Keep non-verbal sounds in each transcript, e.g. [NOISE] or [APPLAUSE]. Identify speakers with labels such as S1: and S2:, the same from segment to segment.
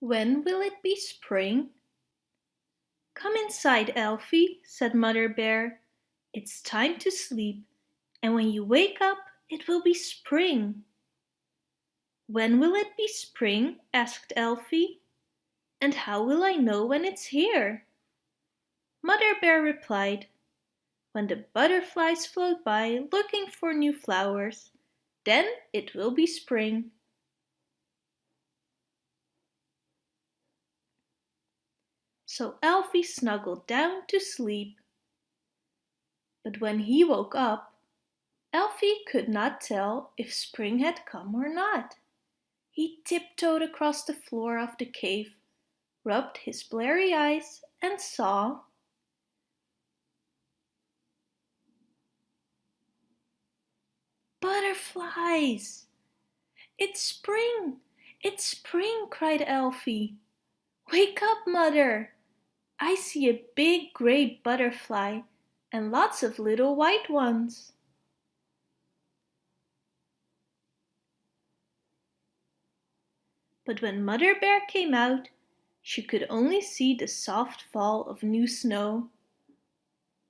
S1: When will it be spring? Come inside, Elfie, said Mother Bear. It's time to sleep, and when you wake up it will be spring. When will it be spring? asked Elfie. And how will I know when it's here? Mother Bear replied, When the butterflies float by looking for new flowers, then it will be spring. So Elfie snuggled down to sleep. But when he woke up, Elfie could not tell if spring had come or not. He tiptoed across the floor of the cave, rubbed his blurry eyes and saw Butterflies! It's spring! It's spring! cried Elfie. Wake up, mother! I see a big grey butterfly and lots of little white ones. But when Mother Bear came out, she could only see the soft fall of new snow.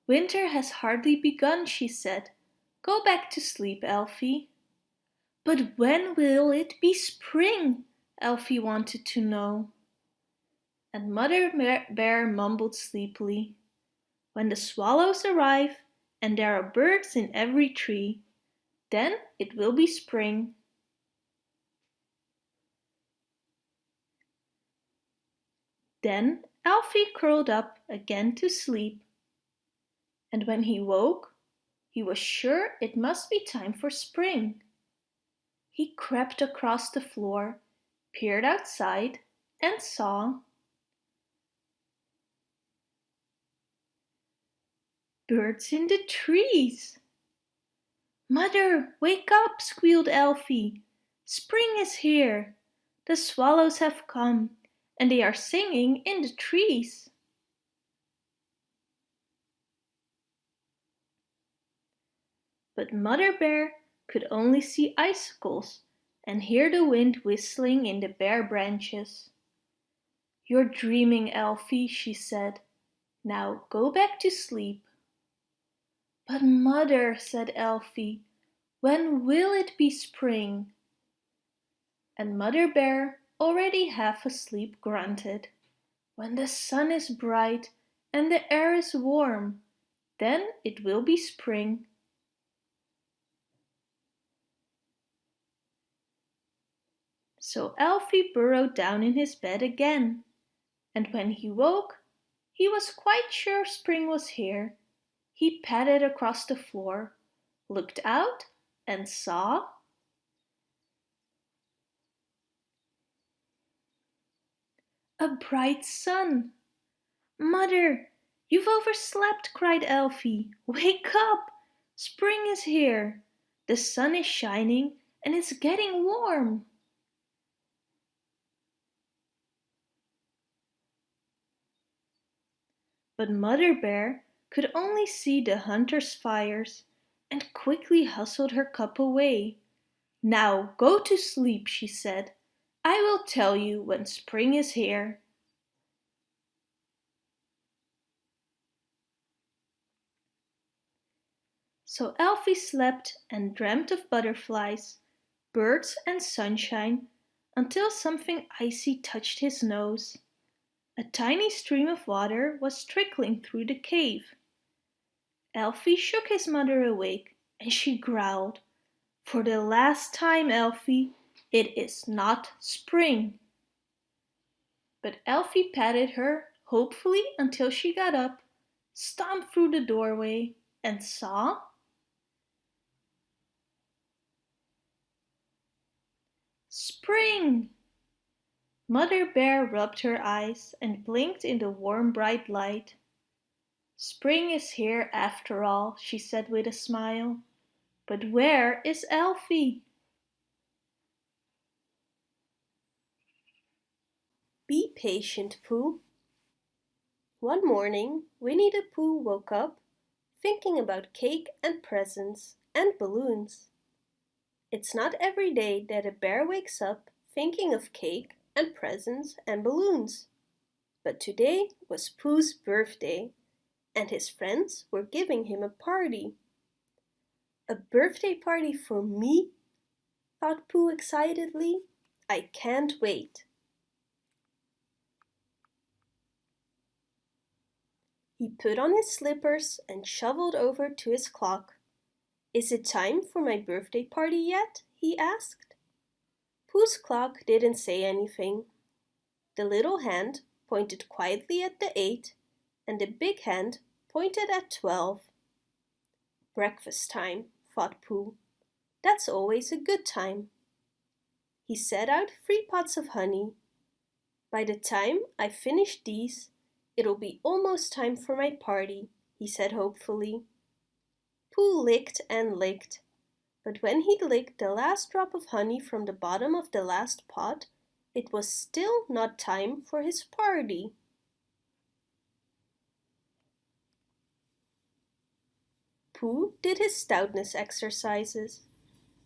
S1: Winter has hardly begun, she said. Go back to sleep, Elfie. But when will it be spring? Elfie wanted to know. And Mother Bear mumbled sleepily. When the swallows arrive and there are birds in every tree, then it will be spring. Then Alfie curled up again to sleep. And when he woke, he was sure it must be time for spring. He crept across the floor, peered outside and saw birds in the trees. Mother, wake up, squealed Elfie. Spring is here. The swallows have come and they are singing in the trees. but Mother Bear could only see icicles and hear the wind whistling in the bare branches. You're dreaming, Elfie, she said. Now go back to sleep. But mother, said Elfie, when will it be spring? And Mother Bear, already half asleep, grunted. When the sun is bright and the air is warm, then it will be spring. So Elfie burrowed down in his bed again, and when he woke, he was quite sure spring was here. He padded across the floor, looked out and saw a bright sun. Mother, you've overslept, cried Elfie. Wake up! Spring is here. The sun is shining and it's getting warm. But Mother Bear could only see the hunter's fires and quickly hustled her cup away. Now go to sleep, she said. I will tell you when spring is here. So Elfie slept and dreamt of butterflies, birds and sunshine until something icy touched his nose. A tiny stream of water was trickling through the cave. Elfie shook his mother awake and she growled, For the last time, Elfie, it is not spring. But Elfie patted her hopefully until she got up, stomped through the doorway and saw Spring! Mother Bear rubbed her eyes and blinked in the warm bright light. Spring is here after all, she said with a smile. But where is Elfie?
S2: Be patient, Pooh. One morning, Winnie the Pooh woke up thinking about cake and presents and balloons. It's not every day that a bear wakes up thinking of cake
S1: and presents and balloons. But today was Pooh's birthday and his friends were giving him a party. A birthday party for me? thought Pooh excitedly. I can't wait. He put on his slippers and shuffled over to his clock. Is it time for my birthday party yet? he asked. Pooh's clock didn't say anything. The little hand pointed quietly at the eight and the big hand pointed at twelve. Breakfast time, thought Pooh. That's always a good time. He set out three pots of honey. By the time I finish these, It'll be almost time for my party, he said hopefully. Pooh licked and licked, but when he licked the last drop of honey from the bottom of the last pot, it was still not time for his party. Pooh did his stoutness exercises.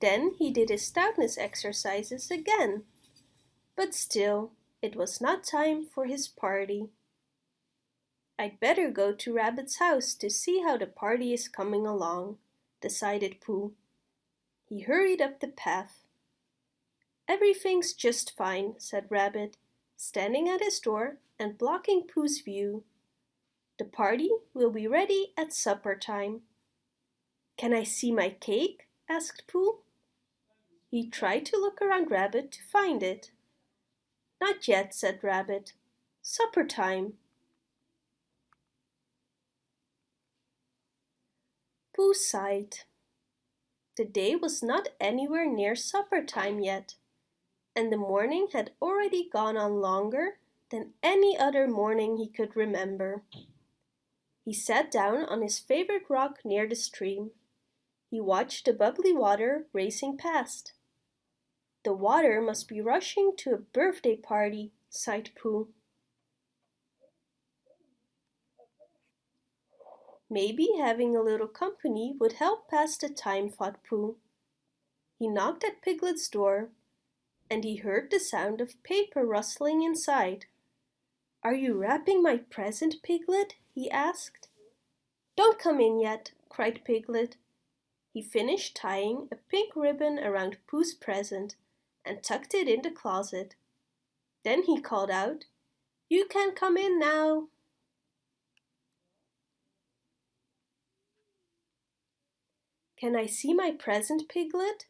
S1: Then he did his stoutness exercises again. But still, it was not time for his party. I'd better go to Rabbit's house to see how the party is coming along, decided Pooh. He hurried up the path. Everything's just fine, said Rabbit, standing at his door and blocking Pooh's view. The party will be ready at supper time. Can I see my cake? asked Pooh. He tried to look around Rabbit to find it. Not yet, said Rabbit. Supper time. Pooh sighed. The day was not anywhere near supper time yet, and the morning had already gone on longer than any other morning he could remember. He sat down on his favorite rock near the stream. He watched the bubbly water racing past. The water must be rushing to a birthday party, sighed Pooh. Maybe having a little company would help pass the time, thought Pooh. He knocked at Piglet's door, and he heard the sound of paper rustling inside. Are you wrapping my present, Piglet? he asked. Don't come in yet, cried Piglet. He finished tying a pink ribbon around Pooh's present and tucked it in the closet. Then he called out, You can come in now. Can I see my present, Piglet?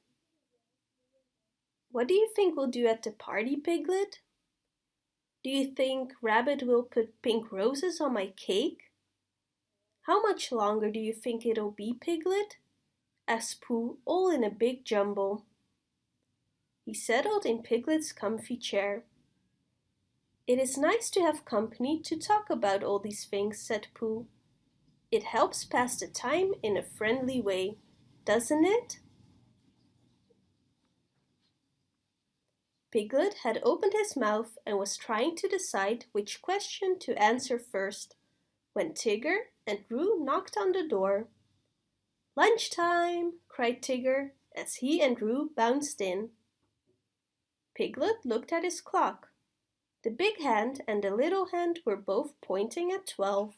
S1: What do you think we'll do at the party, Piglet? Do you think Rabbit will put pink roses on my cake? How much longer do you think it'll be, Piglet? Asked Pooh, all in a big jumble. He settled in Piglet's comfy chair. It is nice to have company to talk about all these things, said Pooh. It helps pass the time in a friendly way doesn't it? Piglet had opened his mouth and was trying to decide which question to answer first when Tigger and Roo knocked on the door. Lunchtime! cried Tigger as he and Roo bounced in. Piglet looked at his clock. The big hand and the little hand were both pointing at twelve.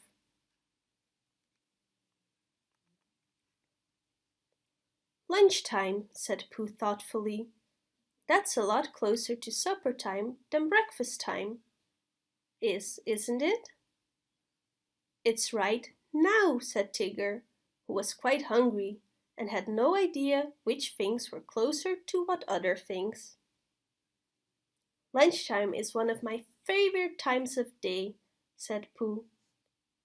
S1: Lunchtime, said Pooh thoughtfully. That's a lot closer to supper time than breakfast time. Is, isn't it? It's right now, said Tigger, who was quite hungry and had no idea which things were closer to what other things. Lunchtime is one of my favorite times of day, said Pooh.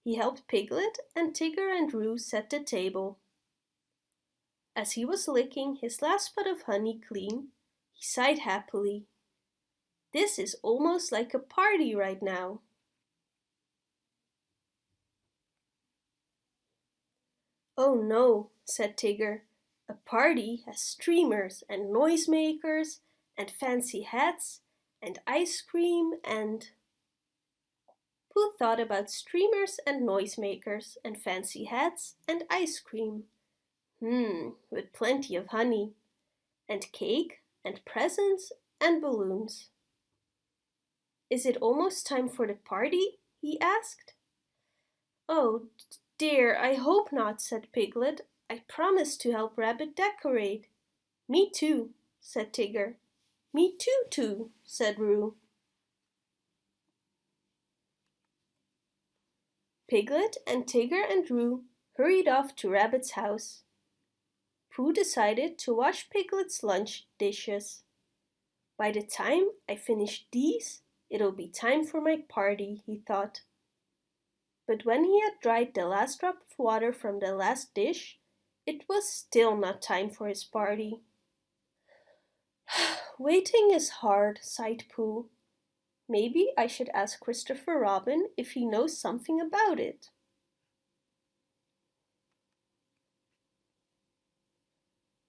S1: He helped Piglet and Tigger and Roo set the table. As he was licking his last pot of honey clean, he sighed happily. This is almost like a party right now. Oh no, said Tigger. A party has streamers and noisemakers and fancy hats and ice cream and... Pooh thought about streamers and noisemakers and fancy hats and ice cream. Hmm, with plenty of honey, and cake, and presents, and balloons. Is it almost time for the party? he asked. Oh, dear, I hope not, said Piglet. I promised to help Rabbit decorate. Me too, said Tigger. Me too, too, said Roo. Piglet and Tigger and Roo hurried off to Rabbit's house. Pooh decided to wash Piglet's lunch dishes. By the time I finish these, it'll be time for my party, he thought. But when he had dried the last drop of water from the last dish, it was still not time for his party. [SIGHS] Waiting is hard, sighed Pooh. Maybe I should ask Christopher Robin if he knows something about it.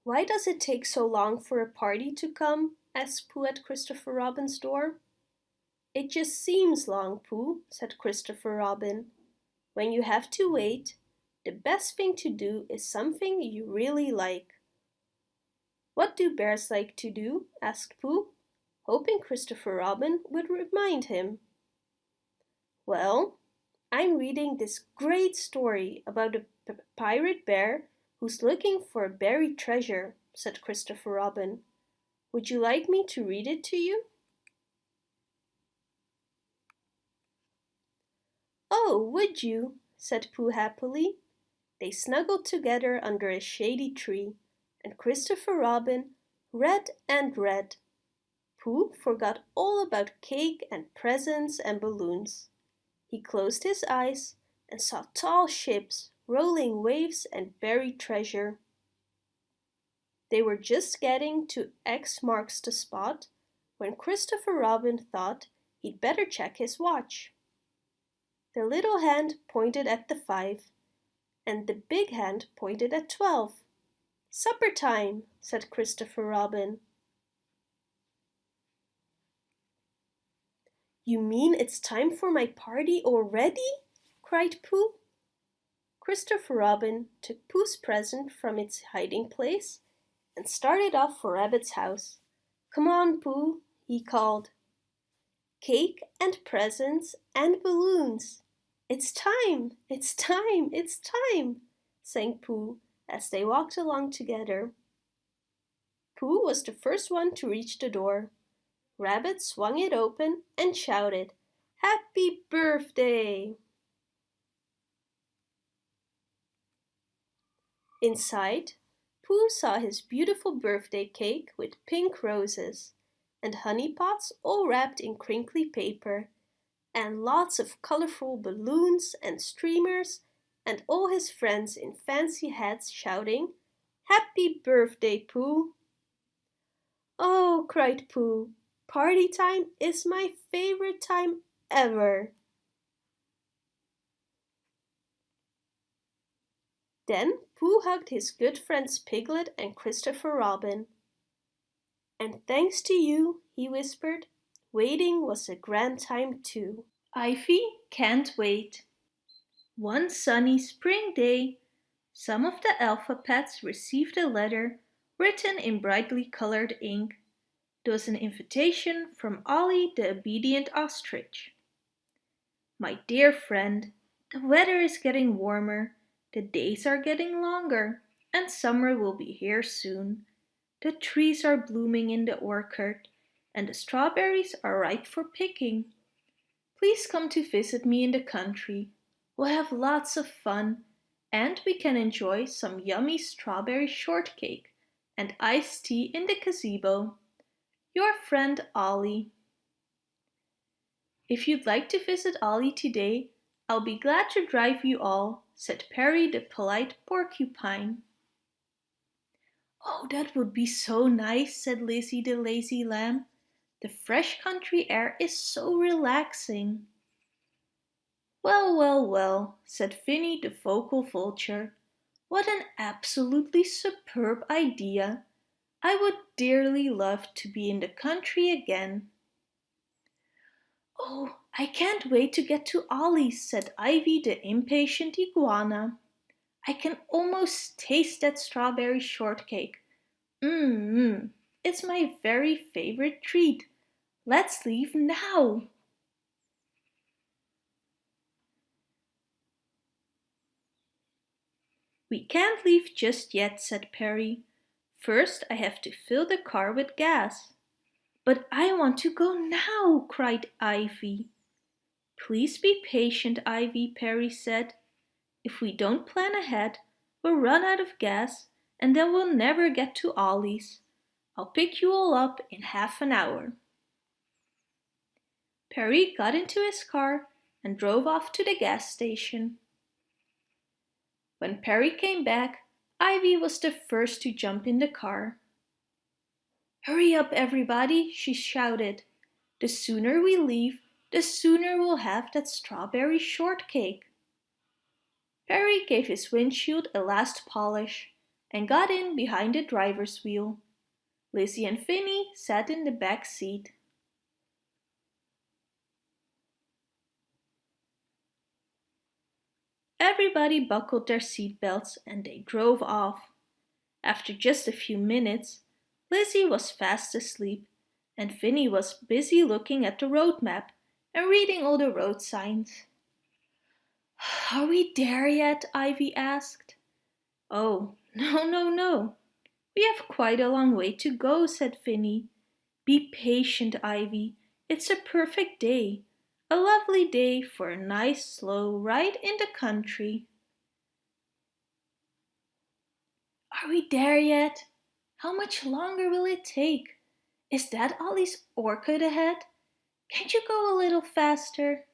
S1: Why does it take so long for a party to come? asked Pooh at Christopher Robin's door. It just seems long, Pooh, said Christopher Robin. When you have to hmm. wait, the best thing to do is something you really like. What do bears like to do? asked Pooh hoping Christopher Robin would remind him. Well, I'm reading this great story about a pirate bear who's looking for a buried treasure, said Christopher Robin. Would you like me to read it to you? Oh, would you? said Pooh happily. They snuggled together under a shady tree, and Christopher Robin read and read Pooh forgot all about cake and presents and balloons. He closed his eyes and saw tall ships, rolling waves and buried treasure. They were just getting to X marks the spot when Christopher Robin thought he'd better check his watch. The little hand pointed at the five, and the big hand pointed at twelve. Supper time, said Christopher Robin. You mean it's time for my party already? cried Pooh. Christopher Robin took Pooh's present from its hiding place and started off for Rabbit's house. Come on, Pooh, he called. Cake and presents and balloons. It's time, it's time, it's time, sang Pooh as they walked along together. Pooh was the first one to reach the door. Rabbit swung it open and shouted, Happy birthday! Inside, Pooh saw his beautiful birthday cake with pink roses and honey pots all wrapped in crinkly paper and lots of colorful balloons and streamers and all his friends in fancy hats shouting, Happy birthday, Pooh! Oh, cried Pooh, Party time is my favorite time ever. Then Pooh hugged his good friends Piglet and Christopher Robin. And thanks to you, he whispered, waiting was a grand time too.
S3: Ivy can't wait. One sunny spring day, some of the alpha pets received a letter written in brightly colored ink there was an invitation from Ollie the obedient ostrich. My dear friend, the weather is getting warmer, the days are getting longer, and summer will be here soon. The trees are blooming in the orchard, and the strawberries are ripe for picking. Please come to visit me in the country. We'll have lots of fun, and we can enjoy some yummy strawberry shortcake and iced tea in the gazebo. Your friend Ollie. If you'd like to visit Ollie today, I'll be glad to drive you all, said Perry the polite porcupine. Oh, that would be so nice, said Lizzie the lazy lamb. The fresh country air is so relaxing. Well, well, well, said Finny the vocal vulture. What an absolutely superb idea. I would dearly love to be in the country again. Oh, I can't wait to get to Ollie's, said Ivy the impatient iguana. I can almost taste that strawberry shortcake. Mmm, it's my very favorite treat. Let's leave now!
S1: We can't leave just yet, said Perry. First, I have to fill the car with gas. But I want to go now, cried Ivy. Please be patient, Ivy, Perry said. If we don't plan ahead, we'll run out of gas and then we'll never get to Ollie's. I'll pick you all up in half an hour. Perry got into his car and drove off to the gas station. When Perry came back, Ivy was the first to jump in the car. Hurry up, everybody, she shouted. The sooner we leave, the sooner we'll have that strawberry shortcake. Perry gave his windshield a last polish and got in behind the driver's wheel. Lizzie and Finny sat in the back seat. Everybody buckled their seatbelts and they drove off. After just a few minutes, Lizzie was fast asleep and Finny was busy looking at the road map and reading all the road signs. [SIGHS] Are we there yet? Ivy asked. Oh, [LAUGHS] no, no, no. We have quite a long way to go, said Finny. Be patient, Ivy. It's a perfect day. A lovely day for a nice slow ride in the country. Are we there yet? How much longer will it take? Is that Ollie's orchid ahead? Can't you go a little faster?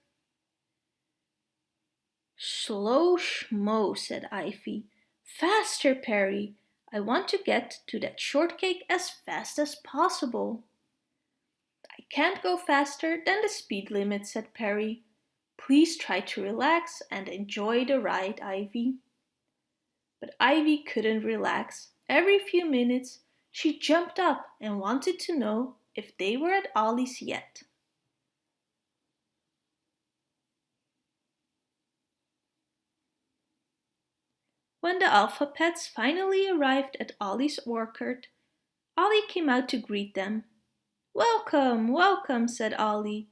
S1: Slow schmo, said Ivy. Faster, Perry. I want to get to that shortcake as fast as possible can't go faster than the speed limit, said Perry. Please try to relax and enjoy the ride, Ivy. But Ivy couldn't relax. Every few minutes, she jumped up and wanted to know if they were at Ollie's yet. When the Alpha Pets finally arrived at Ollie's orchard, Ollie came out to greet them Welcome, welcome, said Ollie.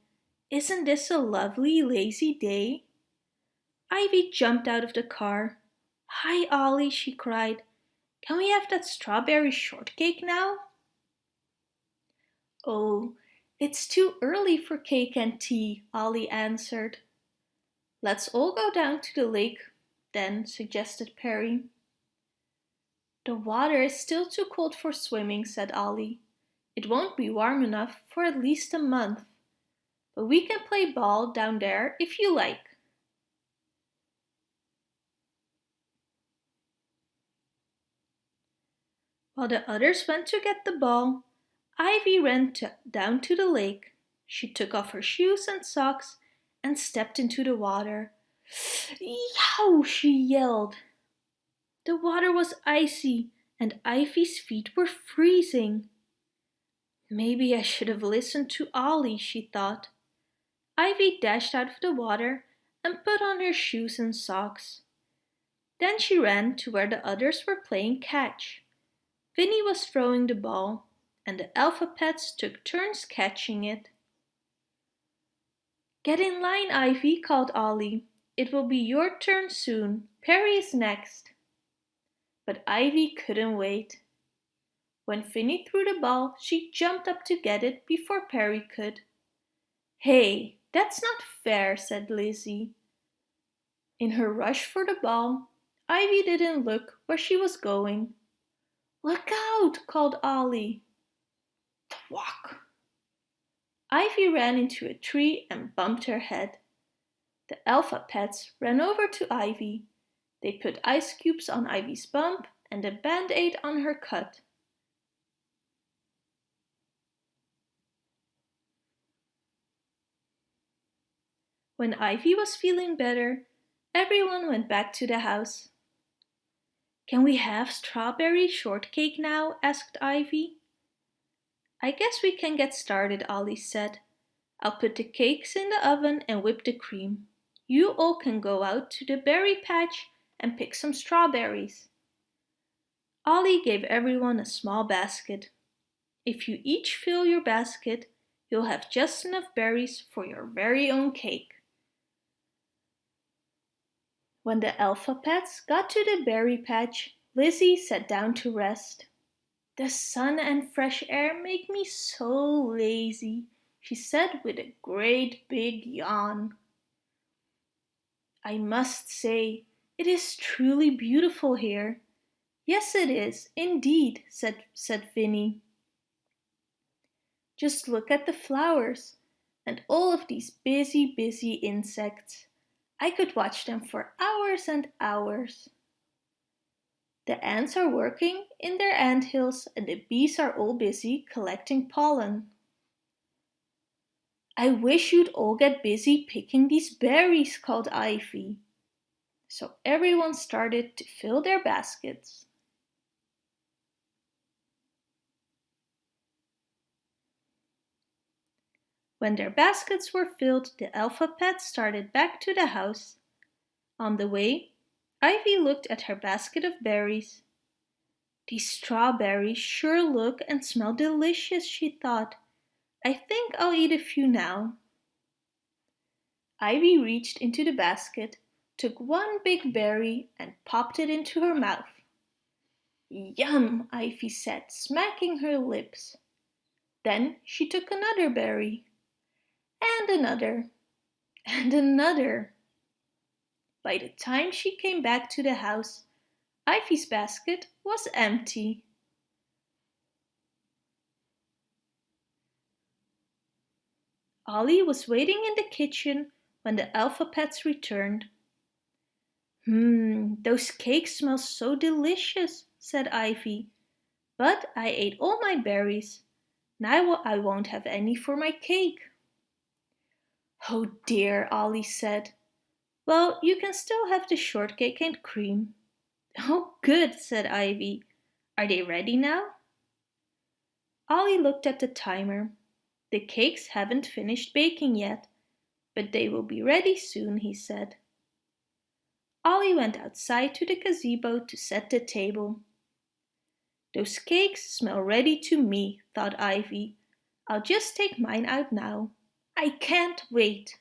S1: Isn't this a lovely, lazy day? Ivy jumped out of the car. Hi, Ollie, she cried. Can we have that strawberry shortcake now? Oh, it's too early for cake and tea, Ollie answered. Let's all go down to the lake, then, suggested Perry. The water is still too cold for swimming, said Ollie. It won't be warm enough for at least a month. But we can play ball down there if you like. While the others went to get the ball, Ivy ran to, down to the lake. She took off her shoes and socks and stepped into the water. Yow! she yelled. The water was icy and Ivy's feet were freezing. Maybe I should have listened to Ollie, she thought. Ivy dashed out of the water and put on her shoes and socks. Then she ran to where the others were playing catch. Vinny was throwing the ball, and the alpha pets took turns catching it. Get in line, Ivy, called Ollie. It will be your turn soon. Perry is next. But Ivy couldn't wait. When Finny threw the ball, she jumped up to get it before Perry could. Hey, that's not fair, said Lizzie. In her rush for the ball, Ivy didn't look where she was going. Look out, called Ollie. Thwack! Ivy ran into a tree and bumped her head. The alpha pets ran over to Ivy. They put ice cubes on Ivy's bump and a band-aid on her cut. When Ivy was feeling better, everyone went back to the house. Can we have strawberry shortcake now? asked Ivy. I guess we can get started, Ollie said. I'll put the cakes in the oven and whip the cream. You all can go out to the berry patch and pick some strawberries. Ollie gave everyone a small basket. If you each fill your basket, you'll have just enough berries for your very own cake. When the alpha pets got to the berry patch, Lizzie sat down to rest. The sun and fresh air make me so lazy, she said with a great big yawn. I must say, it is truly beautiful here. Yes, it is, indeed, said, said Vinny. Just look at the flowers and all of these busy, busy insects. I could watch them for hours and hours. The ants are working in their ant hills and the bees are all busy collecting pollen. I wish you'd all get busy picking these berries, called Ivy. So everyone started to fill their baskets. When their baskets were filled, the alpha pet started back to the house. On the way, Ivy looked at her basket of berries. These strawberries sure look and smell delicious, she thought. I think I'll eat a few now. Ivy reached into the basket, took one big berry and popped it into her mouth. Yum, Ivy said, smacking her lips. Then she took another berry and another, and another. By the time she came back to the house, Ivy's basket was empty. Ollie was waiting in the kitchen when the alpha pets returned. Hmm, those cakes smell so delicious, said Ivy. But I ate all my berries. Now I won't have any for my cake. Oh dear, Ollie said. Well, you can still have the shortcake and cream. Oh good, said Ivy. Are they ready now? Ollie looked at the timer. The cakes haven't finished baking yet, but they will be ready soon, he said. Ollie went outside to the gazebo to set the table. Those cakes smell ready to me, thought Ivy. I'll just take mine out now. I can't wait.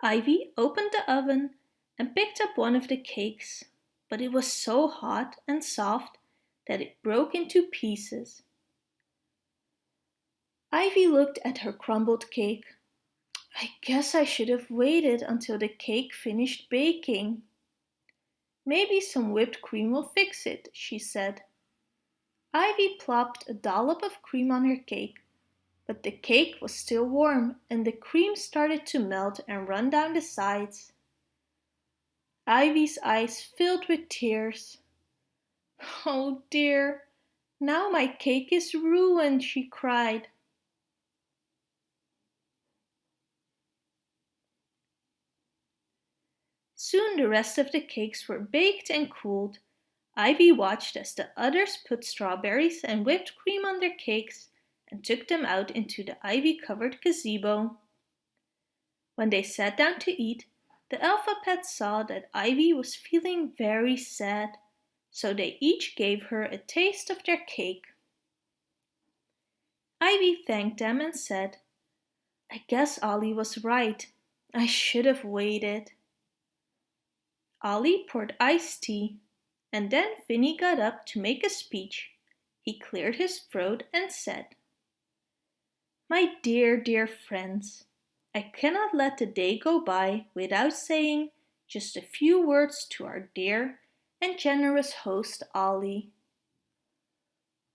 S1: Ivy opened the oven and picked up one of the cakes, but it was so hot and soft that it broke into pieces. Ivy looked at her crumbled cake. I guess I should have waited until the cake finished baking. Maybe some whipped cream will fix it, she said. Ivy plopped a dollop of cream on her cake but the cake was still warm and the cream started to melt and run down the sides. Ivy's eyes filled with tears. [LAUGHS] Oh dear, now my cake is ruined, she cried. Soon the rest of the cakes were baked and cooled. Ivy watched as the others put strawberries and whipped cream on their cakes and took them out into the ivy-covered gazebo. When they sat down to eat, the alpha pets saw that Ivy was feeling very sad, so they each gave her a taste of their cake. Ivy thanked them and said, I guess Ollie was right. I should have waited. Ollie poured iced tea, and then Finny got up to make a speech. He cleared his throat and said, my dear, dear friends, I cannot let the day go by without saying just a few words to our dear and generous host Ollie.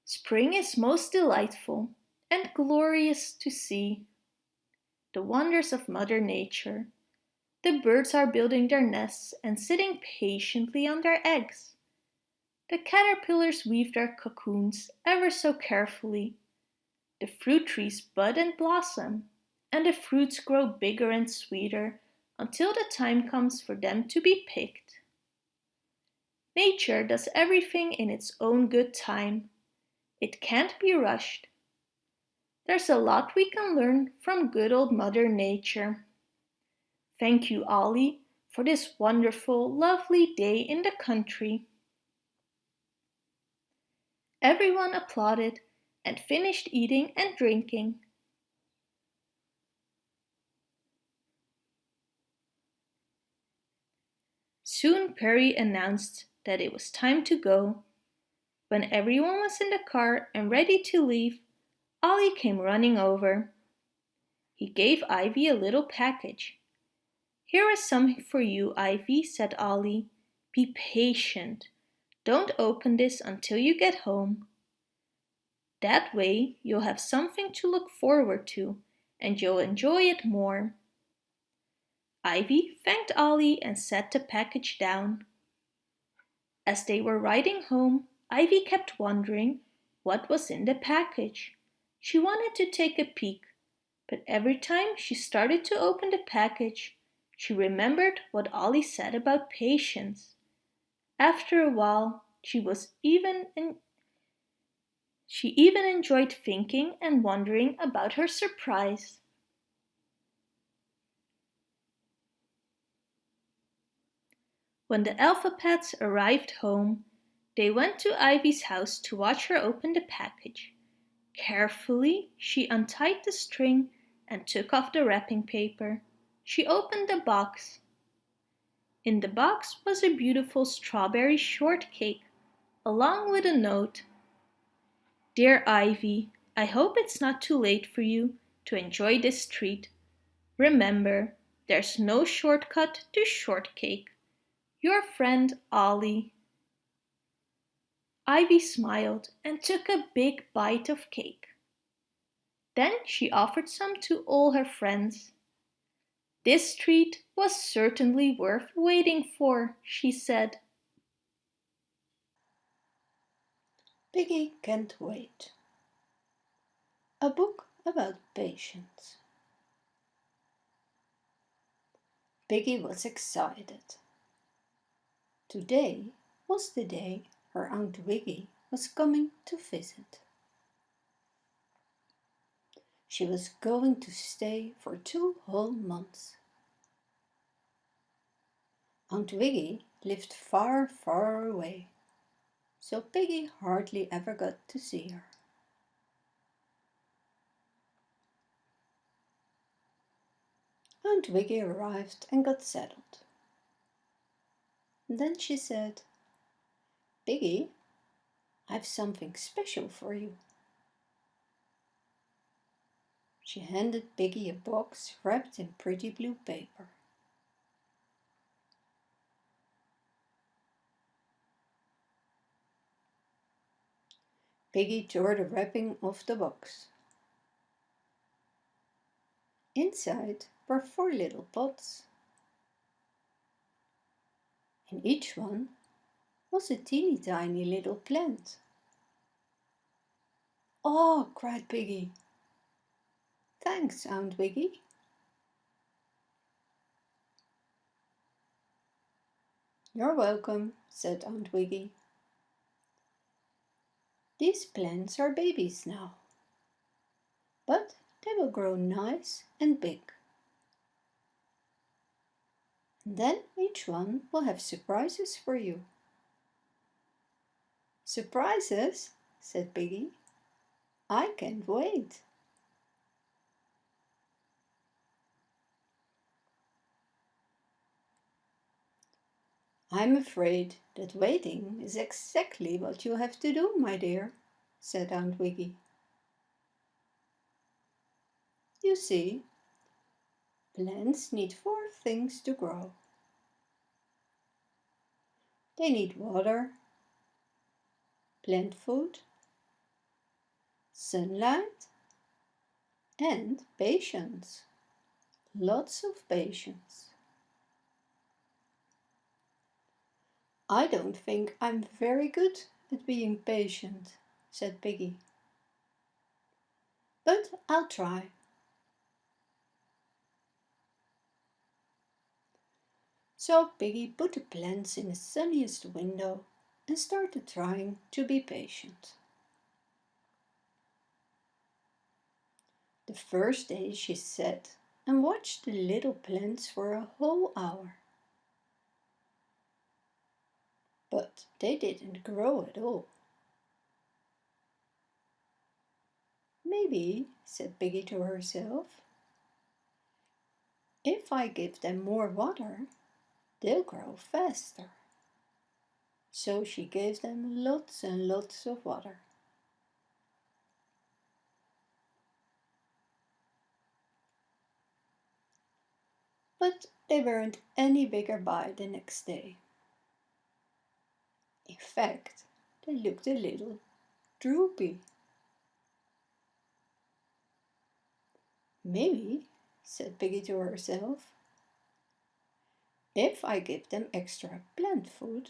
S1: Spring is most delightful and glorious to see. The wonders of Mother Nature. The birds are building their nests and sitting patiently on their eggs. The caterpillars weave their cocoons ever so carefully the fruit trees bud and blossom, and the fruits grow bigger and sweeter until the time comes for them to be picked. Nature does everything in its own good time. It can't be rushed. There's a lot we can learn from good old Mother Nature. Thank you, Ollie, for this wonderful, lovely day in the country. Everyone applauded and finished eating and drinking. Soon Perry announced that it was time to go. When everyone was in the car and ready to leave, Ollie came running over. He gave Ivy a little package. Here is something for you, Ivy, said Ollie. Be patient. Don't open this until you get home. That way you'll have something to look forward to and you'll enjoy it more. Ivy thanked Ollie and set the package down. As they were riding home, Ivy kept wondering what was in the package. She wanted to take a peek, but every time she started to open the package, she remembered what Ollie said about patience. After a while, she was even she even enjoyed thinking and wondering about her surprise. When the Alpha Pets arrived home, they went to Ivy's house to watch her open the package. Carefully, she untied the string and took off the wrapping paper. She opened the box. In the box was a beautiful strawberry shortcake, along with a note. Dear Ivy, I hope it's not too late for you to enjoy this treat. Remember, there's no shortcut to shortcake. Your friend Ollie. Ivy smiled and took a big bite of cake. Then she offered some to all her friends. This treat was certainly worth waiting for, she said.
S4: Piggy Can't Wait A book about patience. Piggy was excited. Today was the day her Aunt Wiggy was coming to visit. She was going to stay for two whole months. Aunt Wiggy lived far, far away, so Piggy hardly ever got to see her. Aunt Wiggy arrived and got settled. Then she said, Piggy, I've something special for you. She handed Piggy a box wrapped in pretty blue paper. Piggy tore the wrapping off the box. Inside were four little pots. In each one was a teeny tiny little plant. Oh, cried Piggy. Thanks, Aunt Wiggy. You're welcome, said Aunt Wiggy. These plants are babies now, but they will grow nice and big. And then each one will have surprises for you. Surprises? said Piggy. I can't wait. I'm afraid that waiting is exactly what you have to do, my dear, said Aunt Wiggy. You see, Plants need four things to grow. They need water, plant food, sunlight, and patience. Lots of patience. I don't think I'm very good at being patient, said Piggy. But I'll try. So Piggy put the plants in the sunniest window and started trying to be patient. The first day she sat and watched the little plants for a whole hour. But they didn't grow at all. Maybe, said Piggy to herself, if I give them more water, they'll grow faster. So she gave them lots and lots of water. But they weren't any bigger by the next day. In fact, they looked a little droopy. Maybe, said Piggy to herself, if I give them extra plant food,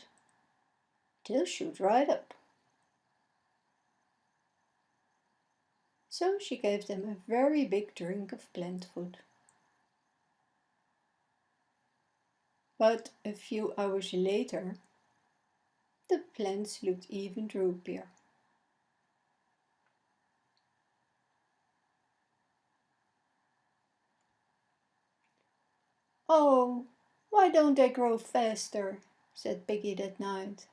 S4: they'll shoot right up. So she gave them a very big drink of plant food. But a few hours later, the plants looked even droopier. Oh, why don't they grow faster? said Piggy that night.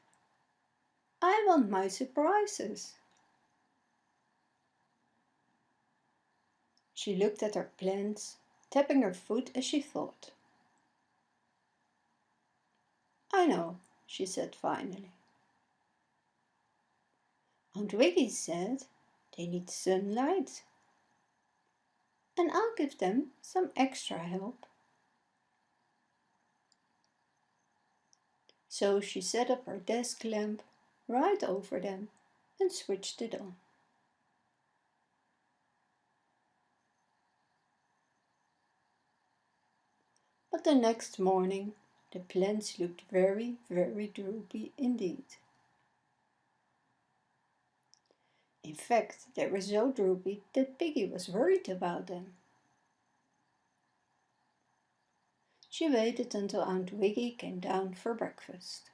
S4: I want my surprises. She looked at her plants, tapping her foot as she thought. I know, she said finally. Aunt Wiggy said they need sunlight. And I'll give them some extra help. So she set up her desk lamp right over them and switched it on. But the next morning the plants looked very, very droopy indeed. In fact, they were so droopy that Piggy was worried about them. She waited until Aunt Wiggy came down for breakfast.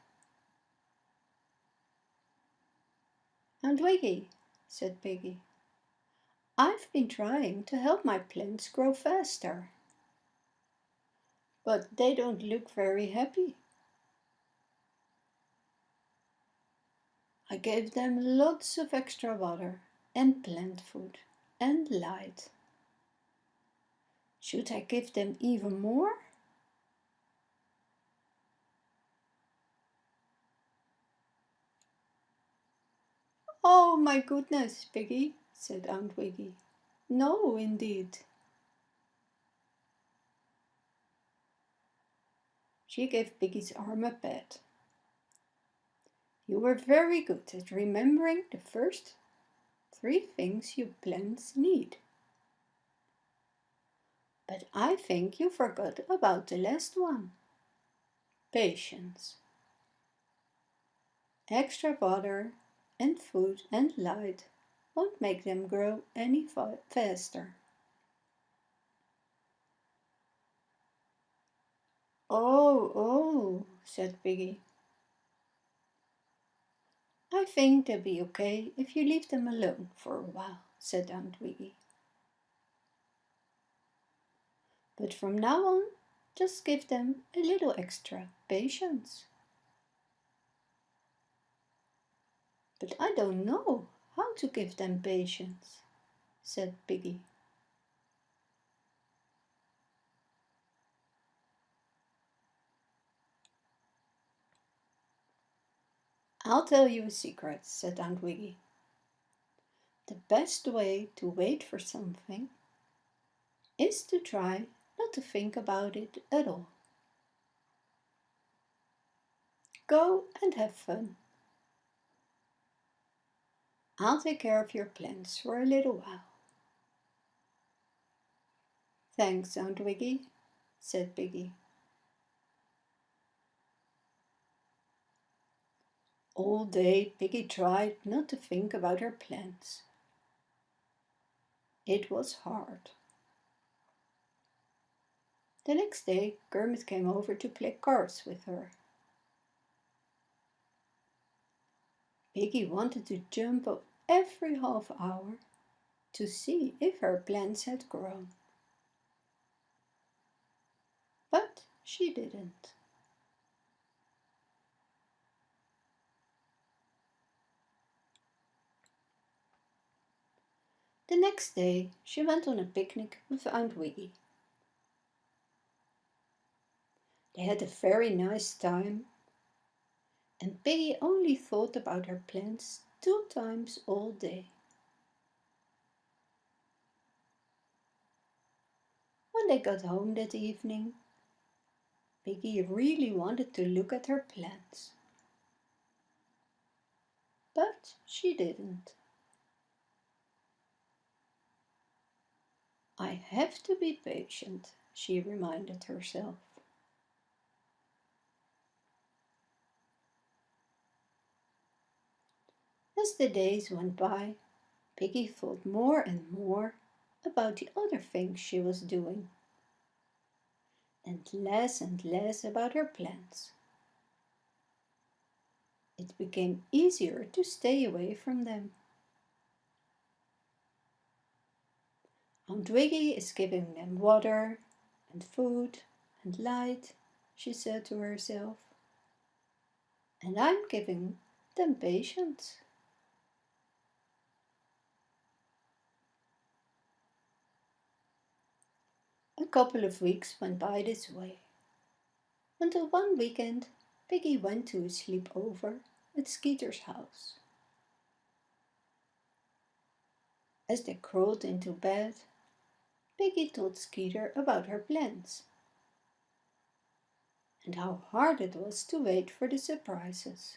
S4: Aunt Wiggy, said Piggy, I've been trying to help my plants grow faster but they don't look very happy. I gave them lots of extra water and plant food and light. Should I give them even more? Oh my goodness, Piggy, said Aunt Wiggy. No, indeed. She gave Piggy's arm a pat. You were very good at remembering the first three things you plants need. But I think you forgot about the last one. Patience. Extra water and food and light won't make them grow any faster. Oh, oh, said Piggy. I think they'll be okay if you leave them alone for a while, said Aunt Wiggy. But from now on, just give them a little extra patience. But I don't know how to give them patience, said Piggy. I'll tell you a secret, said Aunt Wiggy. The best way to wait for something is to try not to think about it at all. Go and have fun. I'll take care of your plants for a little while. Thanks, Aunt Wiggy, said Piggy. All day Piggy tried not to think about her plans. It was hard. The next day Kermit came over to play cards with her. Piggy wanted to jump up every half hour to see if her plants had grown. But she didn't. The next day she went on a picnic with Aunt Wiggy. They had a very nice time, and Piggy only thought about her plants two times all day. When they got home that evening, Piggy really wanted to look at her plants. But she didn't. I have to be patient, she reminded herself. As the days went by, Piggy thought more and more about the other things she was doing, and less and less about her plans. It became easier to stay away from them. Aunt Wiggy is giving them water and food and light, she said to herself. And I'm giving them patience. A couple of weeks went by this way, until one weekend Piggy went to a sleepover at Skeeter's house. As they crawled into bed, Piggy told Skeeter about her plans and how hard it was to wait for the surprises.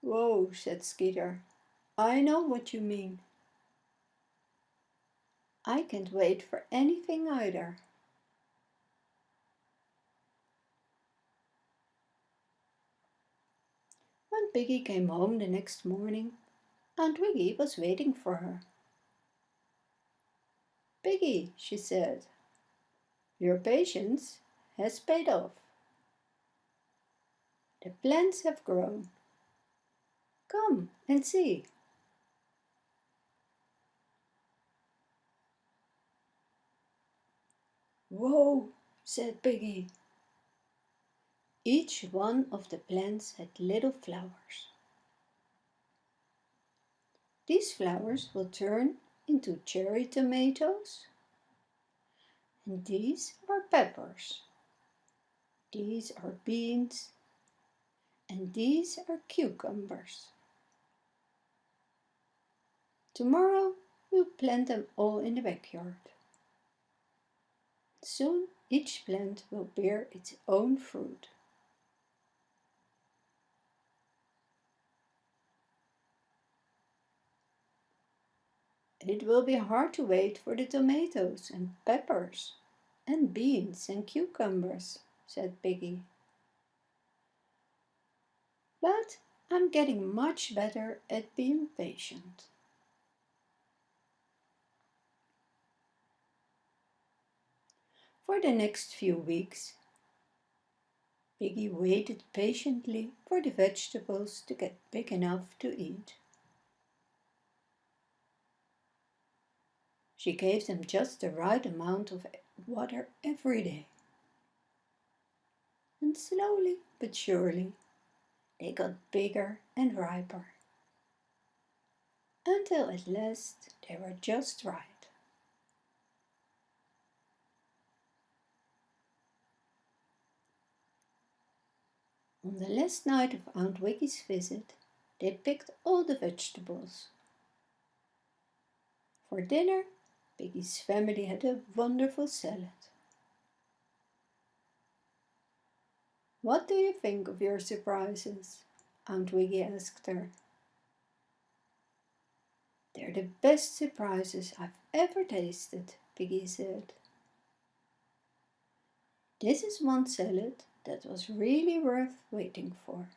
S4: Whoa, said Skeeter. I know what you mean. I can't wait for anything either. When Piggy came home the next morning, Aunt Wiggy was waiting for her. Piggy, she said, your patience has paid off. The plants have grown. Come and see. Whoa, said Piggy. Each one of the plants had little flowers. These flowers will turn into cherry tomatoes. And these are peppers. These are beans. And these are cucumbers. Tomorrow we'll plant them all in the backyard. Soon each plant will bear its own fruit. It will be hard to wait for the tomatoes and peppers and beans and cucumbers, said Piggy. But I'm getting much better at being patient. For the next few weeks, Piggy waited patiently for the vegetables to get big enough to eat. She gave them just the right amount of water every day. And slowly but surely, they got bigger and riper, until at last they were just right. On the last night of Aunt Wiggy's visit, they picked all the vegetables. For dinner, Piggy's family had a wonderful salad. What do you think of your surprises? Aunt Wiggy asked her. They're the best surprises I've ever tasted, Piggy said. This is one salad that was really worth waiting for.